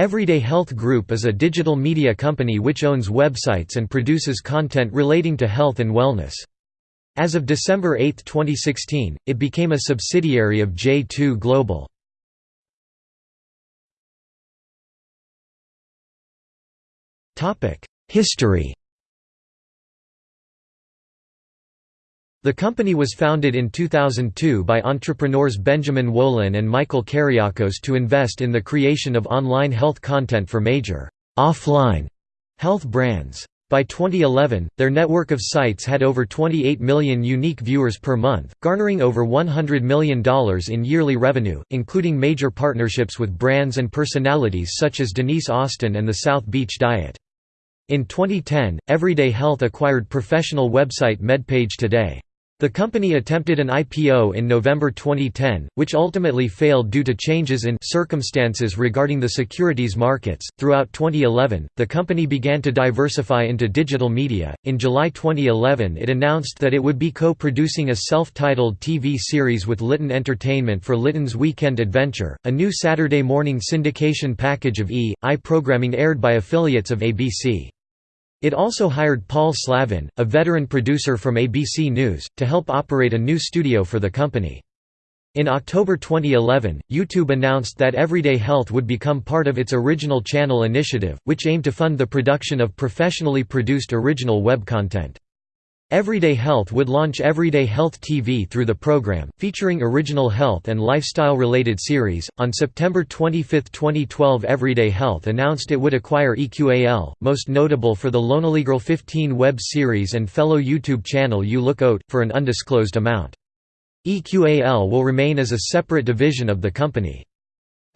Everyday Health Group is a digital media company which owns websites and produces content relating to health and wellness. As of December 8, 2016, it became a subsidiary of J2 Global. History The company was founded in 2002 by entrepreneurs Benjamin Wolin and Michael Keriakos to invest in the creation of online health content for major offline health brands. By 2011, their network of sites had over 28 million unique viewers per month, garnering over $100 million in yearly revenue, including major partnerships with brands and personalities such as Denise Austin and the South Beach Diet. In 2010, Everyday Health acquired professional website MedPage Today. The company attempted an IPO in November 2010, which ultimately failed due to changes in circumstances regarding the securities markets. Throughout 2011, the company began to diversify into digital media. In July 2011, it announced that it would be co producing a self titled TV series with Litton Entertainment for Litton's Weekend Adventure, a new Saturday morning syndication package of E! I programming aired by affiliates of ABC. It also hired Paul Slavin, a veteran producer from ABC News, to help operate a new studio for the company. In October 2011, YouTube announced that Everyday Health would become part of its original channel initiative, which aimed to fund the production of professionally produced original web content. Everyday Health would launch Everyday Health TV through the program, featuring original health and lifestyle related series. On September 25, 2012, Everyday Health announced it would acquire EQAL, most notable for the Girl 15 web series and fellow YouTube channel You Look Out, for an undisclosed amount. EQAL will remain as a separate division of the company.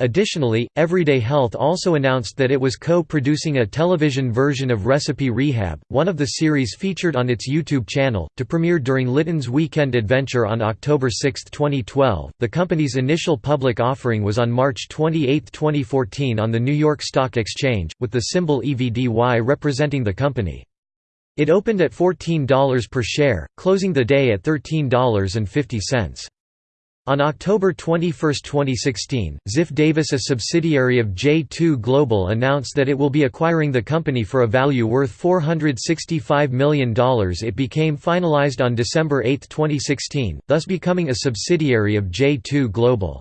Additionally, Everyday Health also announced that it was co-producing a television version of Recipe Rehab, one of the series featured on its YouTube channel, to premiere during Litton's Weekend Adventure on October 6, 2012. The company's initial public offering was on March 28, 2014 on the New York Stock Exchange, with the symbol EVDY representing the company. It opened at $14 per share, closing the day at $13.50. On October 21, 2016, Ziff Davis a subsidiary of J2 Global announced that it will be acquiring the company for a value worth $465 million it became finalized on December 8, 2016, thus becoming a subsidiary of J2 Global.